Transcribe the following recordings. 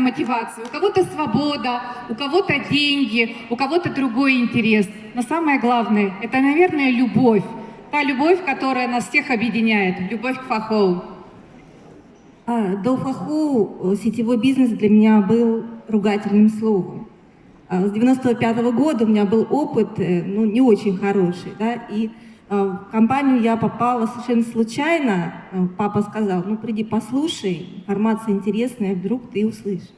мотивация, у кого-то свобода, у кого-то деньги, у кого-то другой интерес. Но самое главное, это, наверное, любовь. Та любовь, которая нас всех объединяет, любовь к фахоу. А, до фаху э, сетевой бизнес для меня был ругательным словом. А, с 95 -го года у меня был опыт, э, ну, не очень хороший, да, и в компанию я попала совершенно случайно. А, папа сказал, ну, приди послушай, информация интересная, вдруг ты услышишь.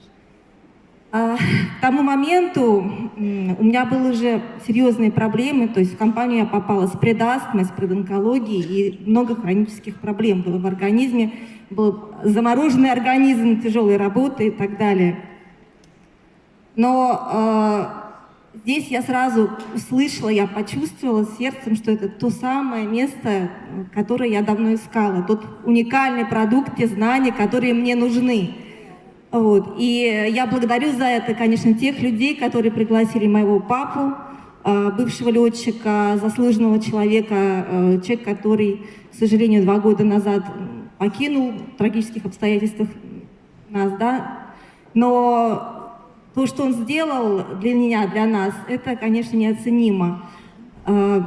А, к тому моменту у меня были уже серьезные проблемы, то есть в компанию я попала с предастмой, с предонкологией, и много хронических проблем было в организме, был замороженный организм, тяжелой работы и так далее. Но э, здесь я сразу услышала, я почувствовала сердцем, что это то самое место, которое я давно искала, тот уникальный продукт, те знания, которые мне нужны. Вот. И я благодарю за это, конечно, тех людей, которые пригласили моего папу, э, бывшего летчика, заслуженного человека, э, человек, который, к сожалению, два года назад покинул в трагических обстоятельствах нас, да. Но то, что он сделал для меня, для нас, это, конечно, неоценимо. Э,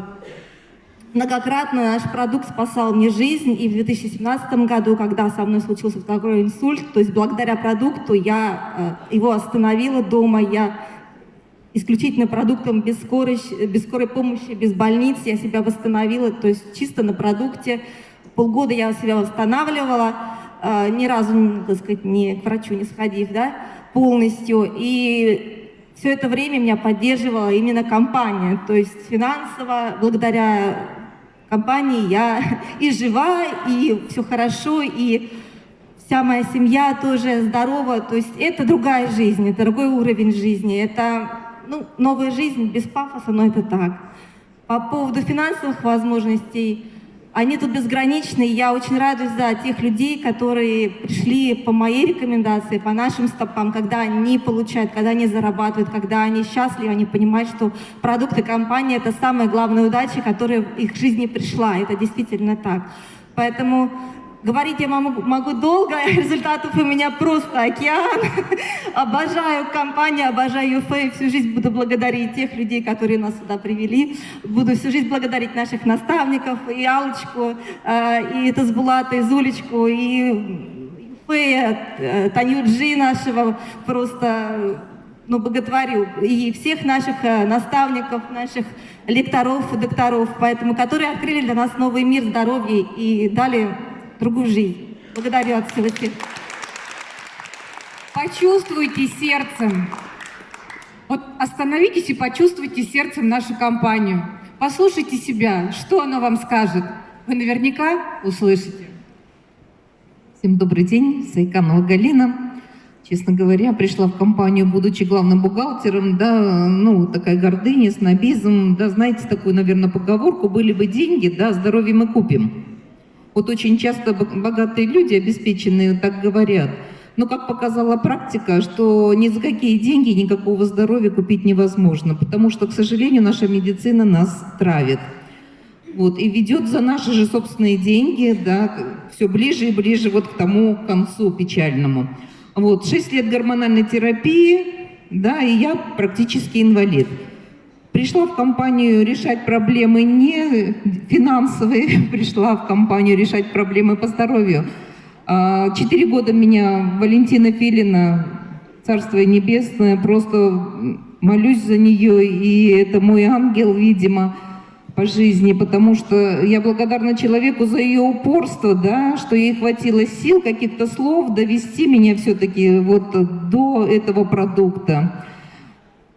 Многократно наш продукт спасал мне жизнь, и в 2017 году, когда со мной случился такой инсульт, то есть благодаря продукту я э, его остановила дома, я исключительно продуктом без скорой, без скорой помощи, без больниц я себя восстановила, то есть чисто на продукте. Полгода я себя восстанавливала, ни разу, так сказать, не к врачу не сходив, да, полностью. И все это время меня поддерживала именно компания, то есть финансово, благодаря компании я и жива, и все хорошо, и вся моя семья тоже здорова. То есть это другая жизнь, это другой уровень жизни, это ну, новая жизнь без пафоса, но это так. По поводу финансовых возможностей, они тут безграничны, и я очень радуюсь за тех людей, которые пришли по моей рекомендации, по нашим стопам, когда они получают, когда они зарабатывают, когда они счастливы, они понимают, что продукты компании – это самая главная удача, которая в их жизни пришла. Это действительно так. Поэтому Говорить я могу, могу долго, результатов у меня просто океан. обожаю компанию, обожаю ЮФЭ, всю жизнь буду благодарить тех людей, которые нас сюда привели. Буду всю жизнь благодарить наших наставников, и Алочку, э, и Тазбулата, и Зулечку, и ЮФЭ, э, Таню Джи нашего, просто ну, боготворю. И всех наших э, наставников, наших лекторов, докторов, поэтому, которые открыли для нас новый мир здоровья и дали другую жизнь. Благодарю от всего сердца. Почувствуйте сердцем. Вот остановитесь и почувствуйте сердцем нашу компанию. Послушайте себя, что оно вам скажет. Вы наверняка услышите. Всем добрый день, Сайканова Галина. Честно говоря, пришла в компанию, будучи главным бухгалтером, да, ну, такая гордыня, снобизм, да, знаете такую, наверное, поговорку, были бы деньги, да, здоровье мы купим. Вот очень часто богатые люди, обеспеченные, так говорят. Но, как показала практика, что ни за какие деньги никакого здоровья купить невозможно, потому что, к сожалению, наша медицина нас травит. Вот, и ведет за наши же собственные деньги, да, все ближе и ближе вот к тому концу печальному. Вот, 6 лет гормональной терапии, да, и я практически инвалид. Пришла в компанию решать проблемы не финансовые, пришла в компанию решать проблемы по здоровью. А, четыре года меня Валентина Филина, Царство Небесное, просто молюсь за нее, и это мой ангел, видимо, по жизни, потому что я благодарна человеку за ее упорство, да, что ей хватило сил, каких-то слов довести меня все-таки вот до этого продукта.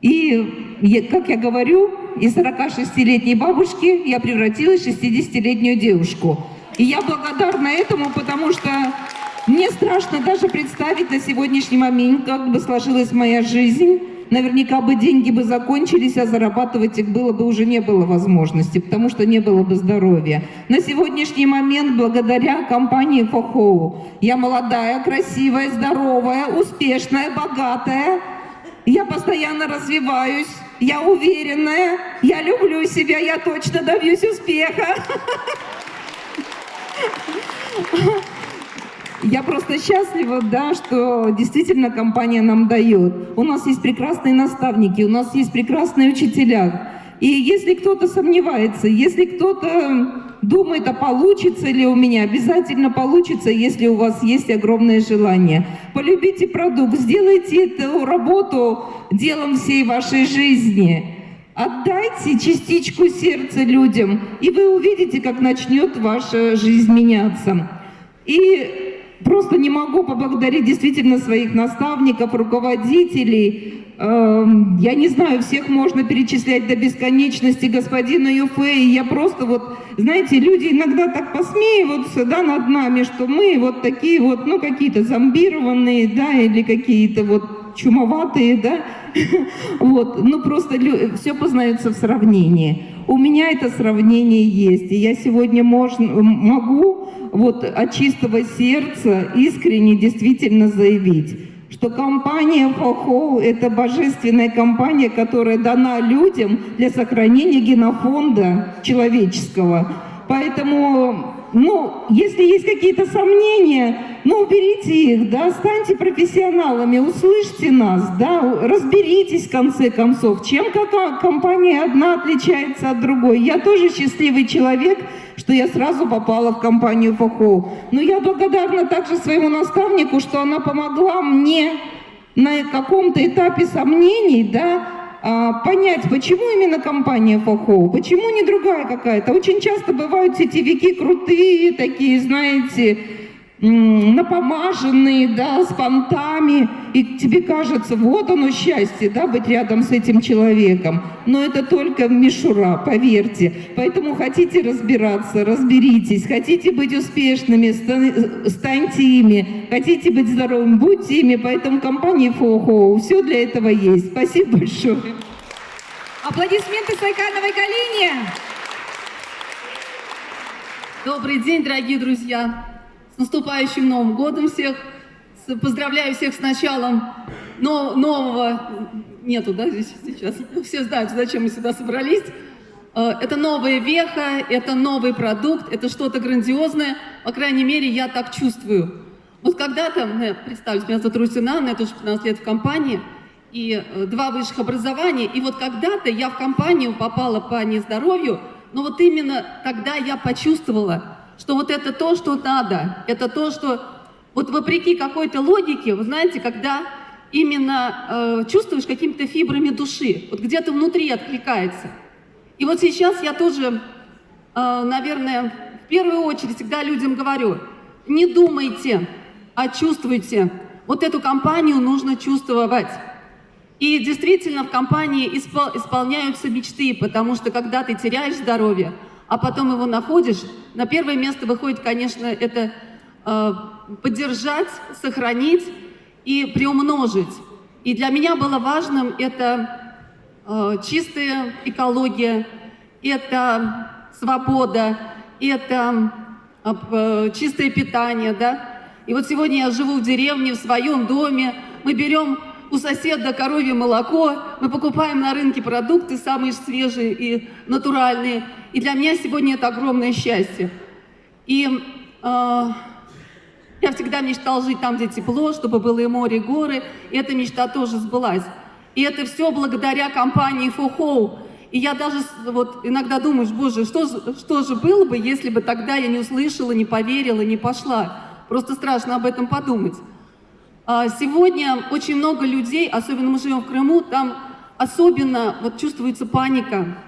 И, как я говорю, из 46-летней бабушки я превратилась в 60-летнюю девушку. И я благодарна этому, потому что мне страшно даже представить на сегодняшний момент, как бы сложилась моя жизнь. Наверняка бы деньги бы закончились, а зарабатывать их было бы уже не было возможности, потому что не было бы здоровья. На сегодняшний момент, благодаря компании Фохоу, я молодая, красивая, здоровая, успешная, богатая, я постоянно развиваюсь, я уверенная, я люблю себя, я точно добьюсь успеха. я просто счастлива, да, что действительно компания нам дает. У нас есть прекрасные наставники, у нас есть прекрасные учителя. И если кто-то сомневается, если кто-то думает, а получится ли у меня, обязательно получится, если у вас есть огромное желание. Полюбите продукт, сделайте эту работу делом всей вашей жизни. Отдайте частичку сердца людям, и вы увидите, как начнет ваша жизнь меняться. И просто не могу поблагодарить действительно своих наставников, руководителей. Эм, я не знаю, всех можно перечислять до бесконечности, господина Юфей. Я просто вот, знаете, люди иногда так посмеиваются да, над нами, что мы вот такие вот, ну, какие-то зомбированные, да, или какие-то вот чумоватые, да, вот, ну просто все познается в сравнении. У меня это сравнение есть, и я сегодня можно, могу вот от чистого сердца искренне действительно заявить, что компания FOHO – это божественная компания, которая дана людям для сохранения генофонда человеческого. Поэтому ну, если есть какие-то сомнения, ну, уберите их, да, станьте профессионалами, услышьте нас, да, разберитесь в конце концов, чем какая компания одна отличается от другой. Я тоже счастливый человек, что я сразу попала в компанию ФОХО. Но я благодарна также своему наставнику, что она помогла мне на каком-то этапе сомнений, да, а, понять, почему именно компания Фохоу, почему не другая какая-то. Очень часто бывают сетевики крутые, такие, знаете, напомаженные, да, с понтами, и тебе кажется, вот оно счастье, да, быть рядом с этим человеком. Но это только мишура, поверьте. Поэтому хотите разбираться, разберитесь, хотите быть успешными, станьте ими, хотите быть здоровыми, будьте ими. Поэтому компания Фохо, все для этого есть. Спасибо большое. Аплодисменты Сайкановой Галине. Добрый день, дорогие друзья. С наступающим Новым годом всех! Поздравляю всех с началом нового... Нету, да, здесь сейчас? Все знают, зачем мы сюда собрались. Э, это новая веха, это новый продукт, это что-то грандиозное. По крайней мере, я так чувствую. Вот когда-то, ну, представьте, меня зовут Русина, я тоже 15 лет в компании, и э, два высших образования. И вот когда-то я в компанию попала по нездоровью, но вот именно тогда я почувствовала, что вот это то, что надо, это то, что вот вопреки какой-то логике, вы знаете, когда именно э, чувствуешь какими-то фибрами души, вот где-то внутри откликается. И вот сейчас я тоже, э, наверное, в первую очередь всегда людям говорю, не думайте, а чувствуйте. Вот эту компанию нужно чувствовать. И действительно в компании испол исполняются мечты, потому что когда ты теряешь здоровье, а потом его находишь, на первое место выходит, конечно, это э, поддержать, сохранить и приумножить. И для меня было важным это э, чистая экология, это свобода, это э, чистое питание, да. И вот сегодня я живу в деревне, в своем доме, мы берем у соседа коровье молоко, мы покупаем на рынке продукты самые свежие и натуральные. И для меня сегодня это огромное счастье. И э, я всегда мечтала жить там, где тепло, чтобы было и море, и горы. И эта мечта тоже сбылась. И это все благодаря компании Фохоу. И я даже вот иногда думаю, боже, что, что же было бы, если бы тогда я не услышала, не поверила, не пошла. Просто страшно об этом подумать. А сегодня очень много людей, особенно мы живем в Крыму, там особенно вот чувствуется паника.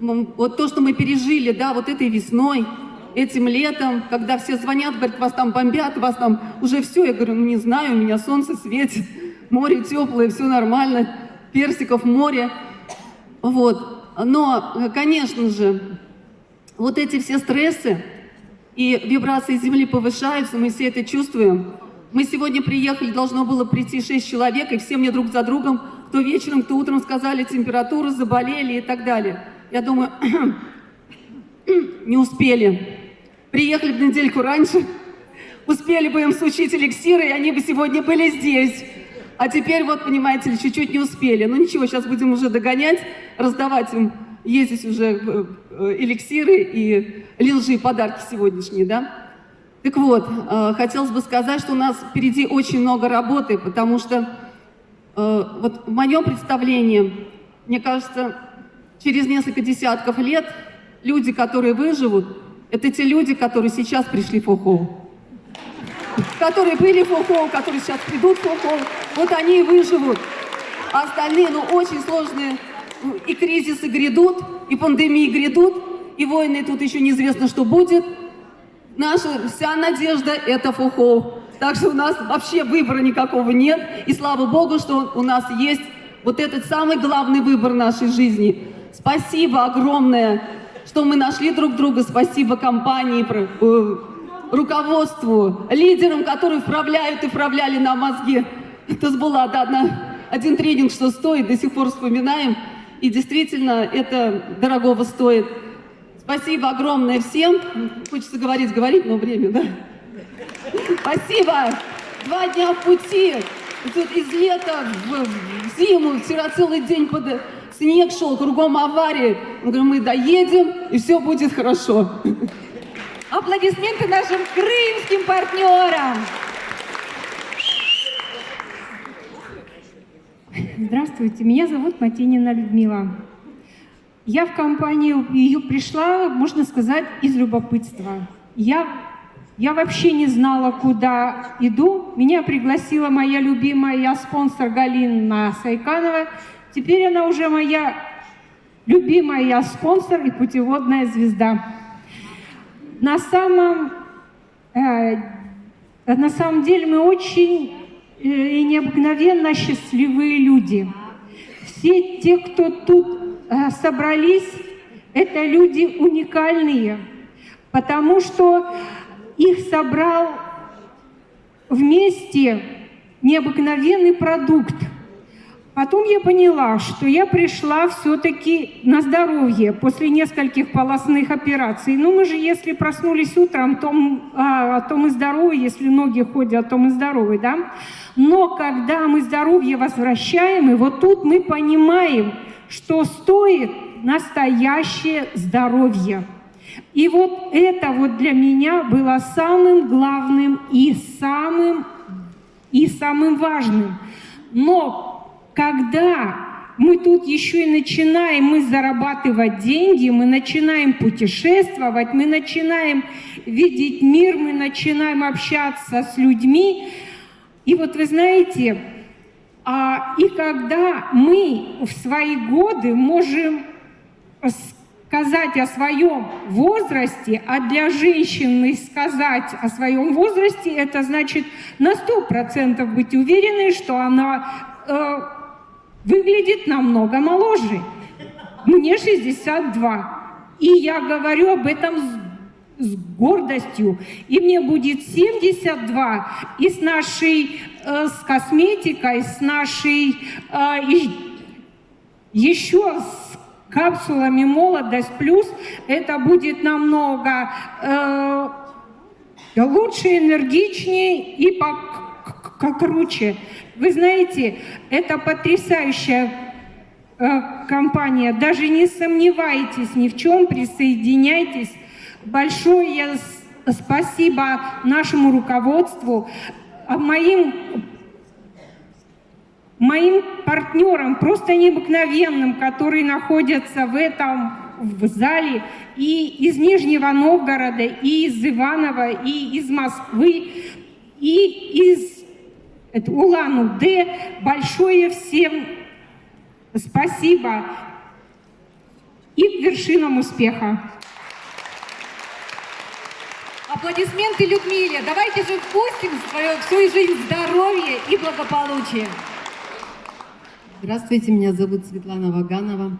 Вот то, что мы пережили, да, вот этой весной, этим летом, когда все звонят, говорят, вас там бомбят, вас там уже все. Я говорю, ну не знаю, у меня солнце светит, море теплое, все нормально, персиков море. Вот. Но, конечно же, вот эти все стрессы и вибрации Земли повышаются, мы все это чувствуем. Мы сегодня приехали, должно было прийти 6 человек, и все мне друг за другом, кто вечером, кто утром сказали температуру, заболели и так далее. Я думаю, не успели. Приехали бы недельку раньше, успели бы им сучить эликсиры, и они бы сегодня были здесь. А теперь, вот, понимаете ли, чуть-чуть не успели. Ну ничего, сейчас будем уже догонять, раздавать им, ездить уже э, эликсиры и лилжи подарки сегодняшние, да? Так вот, э, хотелось бы сказать, что у нас впереди очень много работы, потому что э, вот в моем представлении, мне кажется, через несколько десятков лет люди, которые выживут, это те люди, которые сейчас пришли в Фохоу. Которые были в Фохоу, которые сейчас придут в Фохоу, вот они и выживут. А остальные, ну, очень сложные, и кризисы грядут, и пандемии грядут, и войны тут еще неизвестно, что будет. Наша вся надежда – это Фухов. Так что у нас вообще выбора никакого нет. И слава Богу, что у нас есть вот этот самый главный выбор нашей жизни. Спасибо огромное, что мы нашли друг друга. Спасибо компании, э, руководству, лидерам, которые вправляют и вправляли нам мозги. Это была да, одна, один тренинг, что стоит, до сих пор вспоминаем. И действительно, это дорогого стоит. Спасибо огромное всем. Хочется говорить, говорить, но время, да? Спасибо. Два дня в пути. Тут из лета в, зиму, вчера целый день под снег шел, кругом аварии. Мы мы доедем, и все будет хорошо. Аплодисменты нашим крымским партнерам. Здравствуйте, меня зовут Матинина Людмила. Я в компанию ее пришла, можно сказать, из любопытства. Я, я вообще не знала, куда иду. Меня пригласила моя любимая спонсор Галина Сайканова. Теперь она уже моя любимая спонсор и путеводная звезда. На самом, э, на самом деле мы очень э, и необыкновенно счастливые люди. Все те, кто тут собрались, это люди уникальные, потому что их собрал вместе необыкновенный продукт. Потом я поняла, что я пришла все-таки на здоровье после нескольких полостных операций. Ну, мы же, если проснулись утром, то, а, то мы здоровы, если ноги ходят, то мы здоровы, да? Но когда мы здоровье возвращаем, и вот тут мы понимаем, что стоит настоящее здоровье. И вот это вот для меня было самым главным и самым, и самым важным. Но когда мы тут еще и начинаем мы зарабатывать деньги, мы начинаем путешествовать, мы начинаем видеть мир, мы начинаем общаться с людьми. И вот вы знаете, и когда мы в свои годы можем сказать о своем возрасте, а для женщины сказать о своем возрасте, это значит на сто процентов быть уверенной, что она э, выглядит намного моложе. Мне 62. И я говорю об этом с с гордостью. И мне будет 72. И с нашей, с косметикой, с нашей, э, еще с капсулами «Молодость плюс» это будет намного э, лучше, энергичнее и покруче. Вы знаете, это потрясающая э, компания. Даже не сомневайтесь ни в чем, присоединяйтесь. Большое спасибо нашему руководству, моим, моим партнерам, просто необыкновенным, которые находятся в этом в зале и из Нижнего Новгорода, и из Иванова, и из Москвы, и из Улан-Удэ. Большое всем спасибо и к вершинам успеха. Аплодисменты Людмиле. Давайте же впустим свою, всю жизнь здоровья и благополучия. Здравствуйте, меня зовут Светлана Ваганова.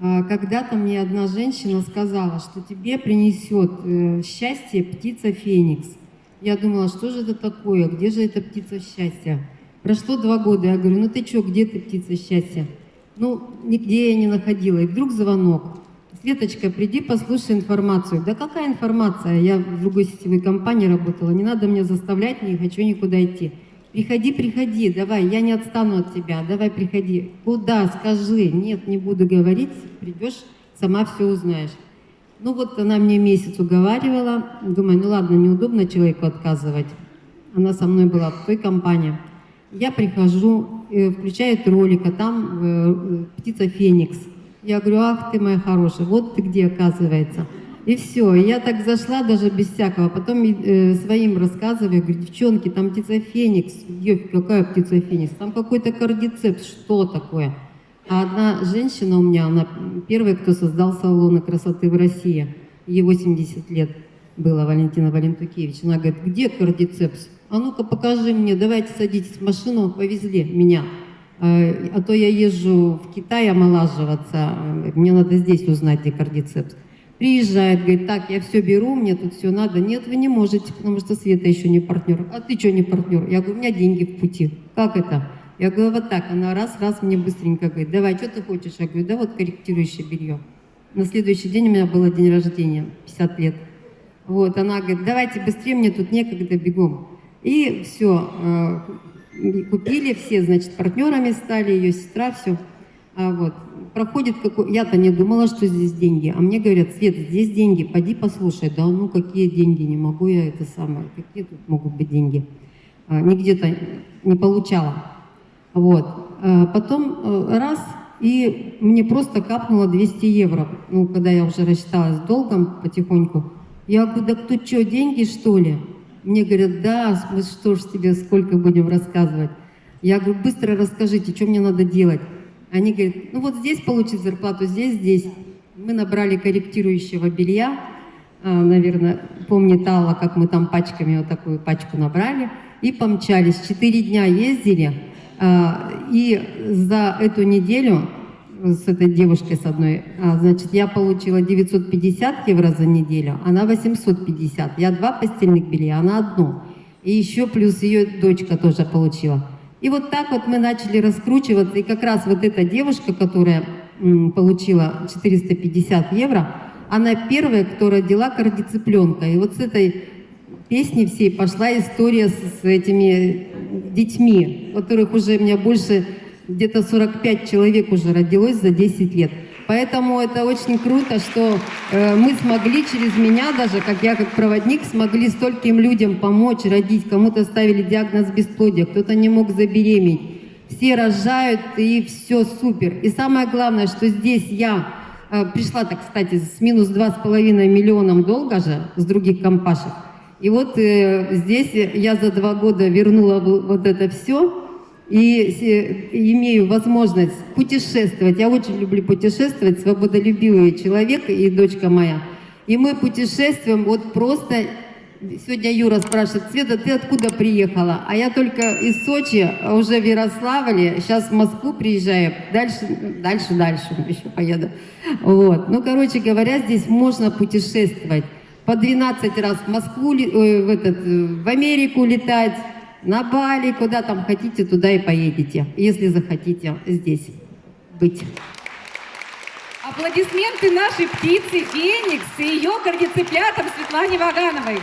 А, когда-то мне одна женщина сказала, что тебе принесет э, счастье птица Феникс. Я думала, что же это такое, где же эта птица счастья? Прошло два года, я говорю, ну ты что, где ты птица счастья? Ну, нигде я не находила. И вдруг звонок. Светочка, приди, послушай информацию. Да какая информация? Я в другой сетевой компании работала, не надо меня заставлять, не хочу никуда идти. Приходи, приходи, давай, я не отстану от тебя, давай приходи. Куда, скажи. Нет, не буду говорить, придешь, сама все узнаешь. Ну вот она мне месяц уговаривала, думаю, ну ладно, неудобно человеку отказывать. Она со мной была в той компании. Я прихожу, э, включает ролик, а там э, э, птица Феникс. Я говорю, ах ты моя хорошая, вот ты где оказывается. И все, я так зашла даже без всякого. Потом э, своим рассказываю, говорю, девчонки, там птица Феникс. Ёф, какая птица Феникс? Там какой-то кардицепс, что такое? А одна женщина у меня, она первая, кто создал салоны красоты в России. Ей 80 лет было, Валентина Валентукевич. Она говорит, где кардицепс? А ну-ка покажи мне, давайте садитесь в машину, повезли меня. Э, А то я езжу в Китай омолаживаться, э, мне надо здесь узнать, где кардицепс. Приезжает, говорит, так, я все беру, мне тут все надо. Нет, вы не можете, потому что Света еще не партнер. А ты что не партнер? Я говорю, у меня деньги в пути. Как это? Я говорю, вот так. Она раз-раз мне быстренько говорит, давай, что ты хочешь? Я говорю, да вот корректирующее белье. На следующий день у меня было день рождения, 50 лет. Вот, она говорит, давайте быстрее, мне тут некогда, бегом. И все, купили все, значит, партнерами стали, ее сестра, все. А вот, проходит какой... Я-то не думала, что здесь деньги. А мне говорят, Свет, здесь деньги, пойди послушай. Да ну какие деньги, не могу я это самое. Какие тут могут быть деньги? А, нигде-то не получала. Вот. А потом э, раз, и мне просто капнуло 200 евро. Ну, когда я уже рассчиталась долгом потихоньку. Я говорю, да кто что, деньги что ли? Мне говорят, да, мы что ж тебе сколько будем рассказывать. Я говорю, быстро расскажите, что мне надо делать. Они говорят, ну вот здесь получить зарплату, здесь, здесь. Мы набрали корректирующего белья, а, наверное, помнит Алла, как мы там пачками вот такую пачку набрали, и помчались. Четыре дня ездили, а, и за эту неделю с этой девушкой с одной, а, значит, я получила 950 евро за неделю, она 850. Я два постельных белья, она одно. И еще плюс ее дочка тоже получила. И вот так вот мы начали раскручиваться, и как раз вот эта девушка, которая получила 450 евро, она первая, кто родила кардицепленка. И вот с этой песни всей пошла история с этими детьми, которых уже у меня больше, где-то 45 человек уже родилось за 10 лет. Поэтому это очень круто, что э, мы смогли через меня, даже как я как проводник, смогли стольким людям помочь родить. Кому-то ставили диагноз бесплодия, кто-то не мог забеременеть. Все рожают, и все супер. И самое главное, что здесь я э, пришла, так, кстати, с минус 2,5 миллионом долга же с других компашек. И вот э, здесь я за два года вернула вот это все и се- имею возможность путешествовать. Я очень люблю путешествовать, свободолюбивый человек и дочка моя. И мы путешествуем вот просто... Сегодня Юра спрашивает, Света, ты откуда приехала? А я только из Сочи, а уже в Ярославле, сейчас в Москву приезжаю, дальше, дальше, дальше еще поеду. Вот. Ну, короче говоря, здесь можно путешествовать. По 12 раз в Москву, ой, в, этот, э, в Америку летать, на Бали, куда там хотите, туда и поедете, если захотите здесь быть. Аплодисменты нашей птице Феникс и ее кардицеплятам Светлане Вагановой.